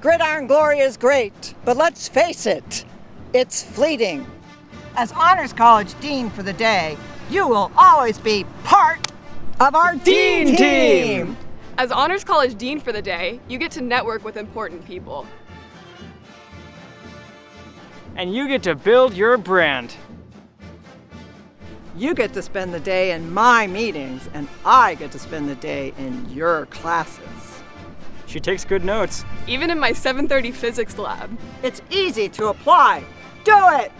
gridiron glory is great, but let's face it, it's fleeting. As Honors College Dean for the day, you will always be part of our Dean, Dean team. team. As Honors College Dean for the day, you get to network with important people. And you get to build your brand. You get to spend the day in my meetings, and I get to spend the day in your classes. She takes good notes. Even in my 730 physics lab. It's easy to apply. Do it!